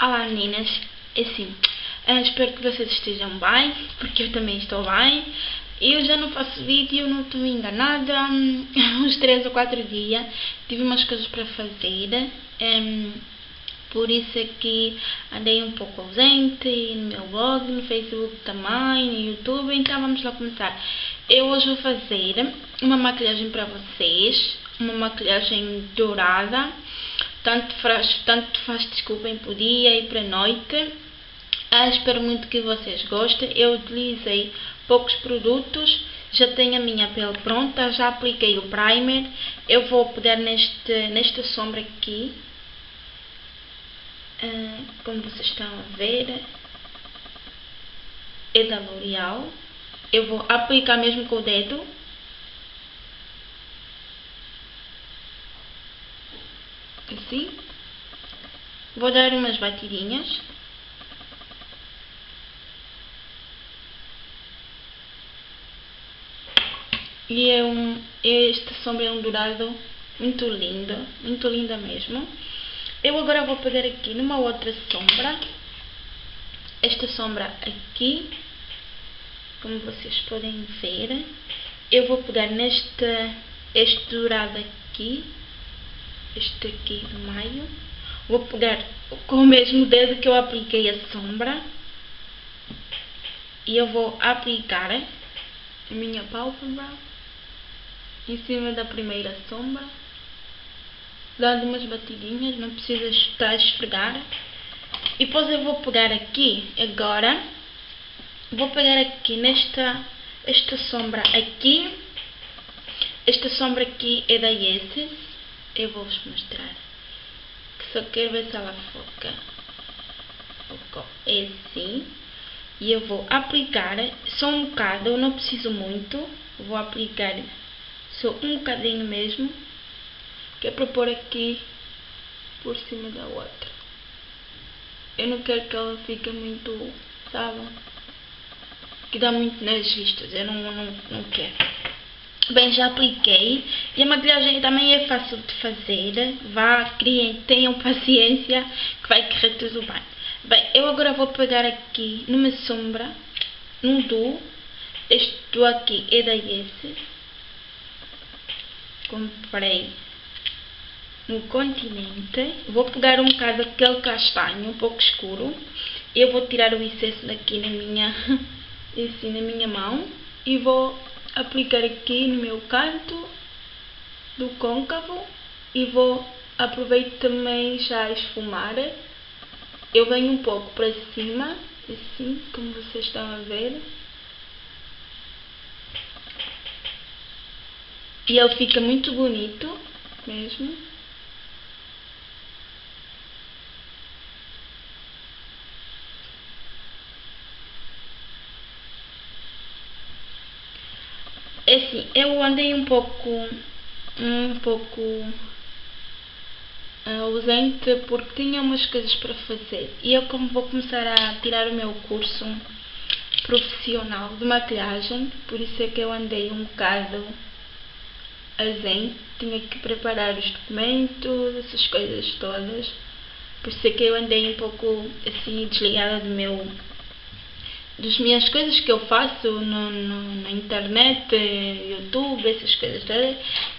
Olá meninas, é assim, uh, espero que vocês estejam bem, porque eu também estou bem. Eu já não faço vídeo, não estou enganada, uns 3 ou 4 dias, tive umas coisas para fazer, um, por isso é que andei um pouco ausente no meu blog, no Facebook também, no YouTube, então vamos lá começar. Eu hoje vou fazer uma maquilhagem para vocês, uma maquilhagem dourada, tanto faz, tanto faz o dia e para a noite. Ah, espero muito que vocês gostem. Eu utilizei poucos produtos, já tenho a minha pele pronta, já apliquei o primer. Eu vou pegar neste, nesta sombra aqui, ah, como vocês estão a ver, é da L'Oreal. Eu vou aplicar mesmo com o dedo assim. Vou dar umas batidinhas. E é um, esta sombra é um dourado muito lindo, muito linda mesmo. Eu agora vou pegar aqui numa outra sombra, esta sombra aqui, como vocês podem ver. Eu vou pegar neste este dourado aqui este aqui do meio. Vou pegar com o mesmo dedo que eu apliquei a sombra. E eu vou aplicar a minha pálpebra em cima da primeira sombra. Dando umas batidinhas, não precisa estar a esfregar. E depois eu vou pegar aqui, agora, vou pegar aqui nesta esta sombra aqui. Esta sombra aqui é da Yeses eu vou vos mostrar. Que só quero ver se ela foca. É assim. E eu vou aplicar só um bocado, eu não preciso muito. Vou aplicar só um bocadinho mesmo que é para pôr aqui por cima da outra. Eu não quero que ela fique muito, sabe? Que dá muito nas vistas, eu não, não, não quero Bem, já apliquei e a maquilhagem também é fácil de fazer. Vá, criem, tenham paciência que vai correr tudo bem. Bem, eu agora vou pegar aqui numa sombra, num duo. Este duo aqui é da Yes. Comprei no continente. Vou pegar um bocado aquele castanho, um pouco escuro. Eu vou tirar o excesso daqui na minha, assim, na minha mão e vou aplicar aqui no meu canto do côncavo e vou aproveitar também já a esfumar. Eu venho um pouco para cima, assim como vocês estão a ver. E ele fica muito bonito mesmo. Assim, eu andei um pouco, um pouco uh, ausente porque tinha umas coisas para fazer. E eu como vou começar a tirar o meu curso profissional de maquilhagem, por isso é que eu andei um bocado ausente, tinha que preparar os documentos, essas coisas todas. Por isso é que eu andei um pouco assim desligada do meu das minhas coisas que eu faço no, no, na internet, YouTube, essas coisas.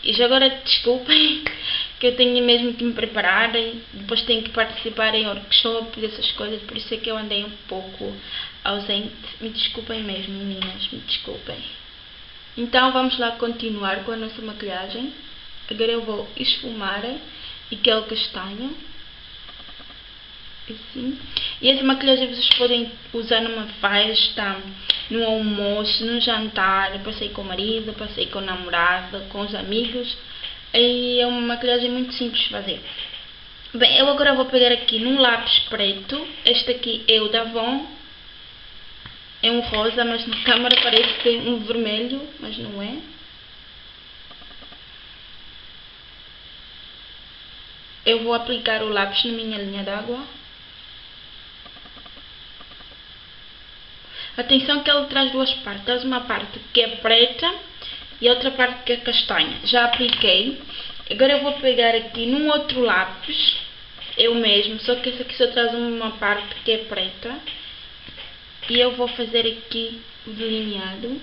E já agora desculpem que eu tenho mesmo que me preparar e depois tenho que participar em workshops, essas coisas, por isso é que eu andei um pouco ausente. Me desculpem mesmo, meninas, me desculpem. Então vamos lá continuar com a nossa maquilhagem. Agora eu vou esfumar aquele castanho E essa maquilhagem vocês podem usar numa festa, no almoço, no jantar, passei com o marido, passei com o namorado, com os amigos. E é uma maquilhagem muito simples de fazer. Bem, eu agora vou pegar aqui num lápis preto. Este aqui é o da Avon. É um rosa, mas na câmera parece um vermelho, mas não é. Eu vou aplicar o lápis na minha linha d'água. Atenção que ele traz duas partes. Uma parte que é preta e outra parte que é castanha. Já apliquei. Agora eu vou pegar aqui num outro lápis. o mesmo, só que esse aqui só traz uma parte que é preta. E eu vou fazer aqui o delineado.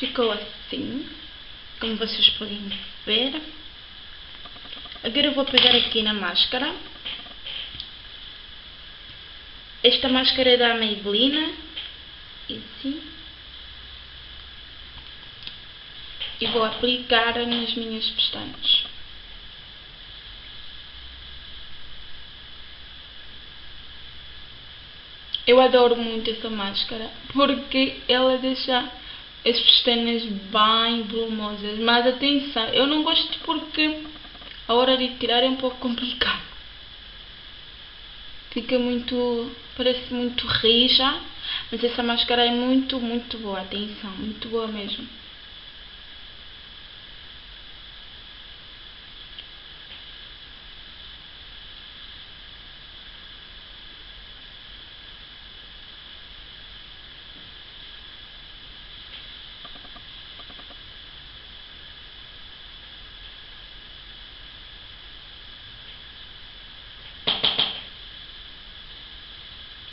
Ficou assim, como vocês podem ver. Agora eu vou pegar aqui na máscara. Esta máscara é da Maybelline. E assim. E vou aplicar nas minhas pestanas. Eu adoro muito essa máscara porque ela deixa as pestanas bem volumosas. Mas atenção, eu não gosto porque a hora de tirar é um pouco complicado. Fica muito, parece muito rija, mas essa máscara é muito, muito boa, atenção, muito boa mesmo.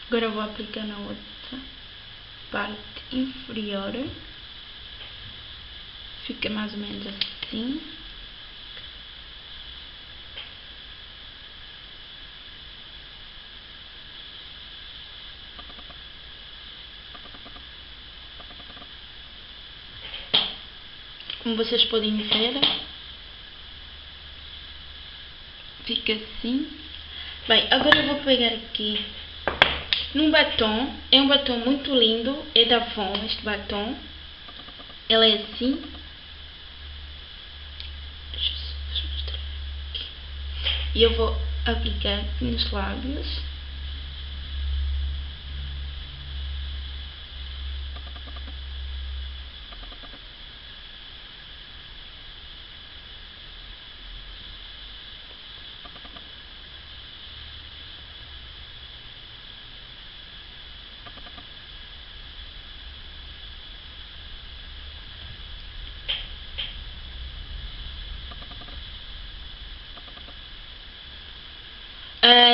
Agora vou aplicar na outra parte inferior. Fica mais ou menos assim. Como vocês podem ver, fica assim. Bem, agora eu vou pegar aqui num batom, é um batom muito lindo, é da Von este batom. Ela é assim. E eu vou aplicar nos lábios.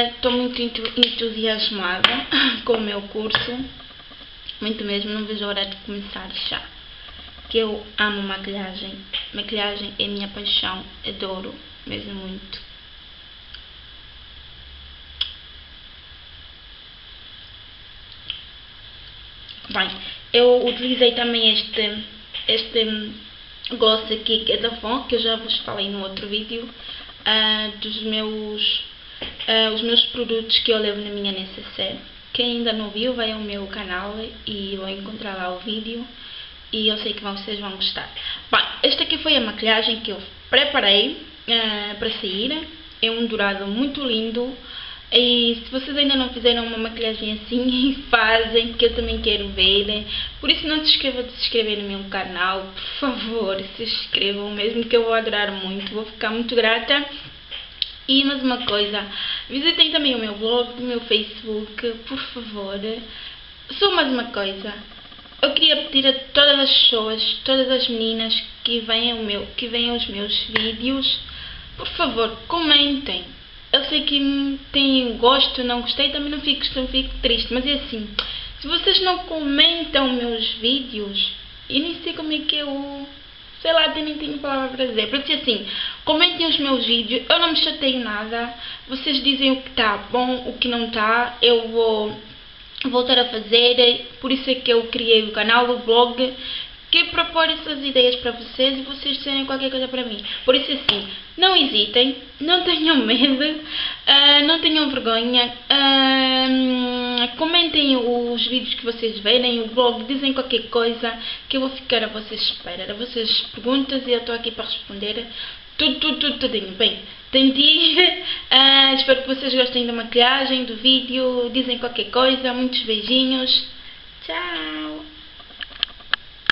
Estou muito entusiasmada com o meu curso, muito mesmo, não vejo a hora de começar já. Que eu amo maquilhagem, maquilhagem é minha paixão, adoro mesmo muito. Bem, eu utilizei também este, este gloss aqui que é da Fon, que eu já vos falei no outro vídeo, uh, dos meus uh, os meus produtos que eu levo na minha necessaire. Quem ainda não viu, vai ao meu canal e vão encontrar lá o vídeo e eu sei que vocês vão gostar. Bem, esta aqui foi a maquilhagem que eu preparei uh, para sair. É um dourado muito lindo. E se vocês ainda não fizeram uma maquilhagem assim, fazem, que eu também quero ver. Por isso não se esqueçam de se inscrever no meu canal, por favor, se inscrevam mesmo que eu vou adorar muito, vou ficar muito grata. E mais uma coisa, visitem também o meu blog, o meu Facebook, por favor. Só mais uma coisa. Eu queria pedir a todas as pessoas, todas as meninas que veem, o meu, que veem os meus vídeos, por favor, comentem. Eu sei que têm gosto, não gostei, também não fico, não fico triste, mas é assim, se vocês não comentam meus vídeos, eu nem sei como é que eu sei lá, nem tenho palavra para dizer. Para assim, comentem os meus vídeos, eu não me chateio nada, vocês dizem o que está bom, o que não está, eu vou voltar a fazer, por isso é que eu criei o canal, o blog, que propor essas ideias para vocês e vocês dizerem qualquer coisa para mim. Por isso assim, não hesitem, não tenham medo, uh, não tenham vergonha, uh, comentem os vídeos que vocês verem, o blog, dizem qualquer coisa que eu vou ficar a vocês espera, a vocês perguntas e eu estou aqui para responder tudo, tudo, tudo, tudinho. Bem, ir, Uh, espero que vocês gostem da maquiagem, do vídeo. Dizem qualquer coisa. Muitos beijinhos. Tchau!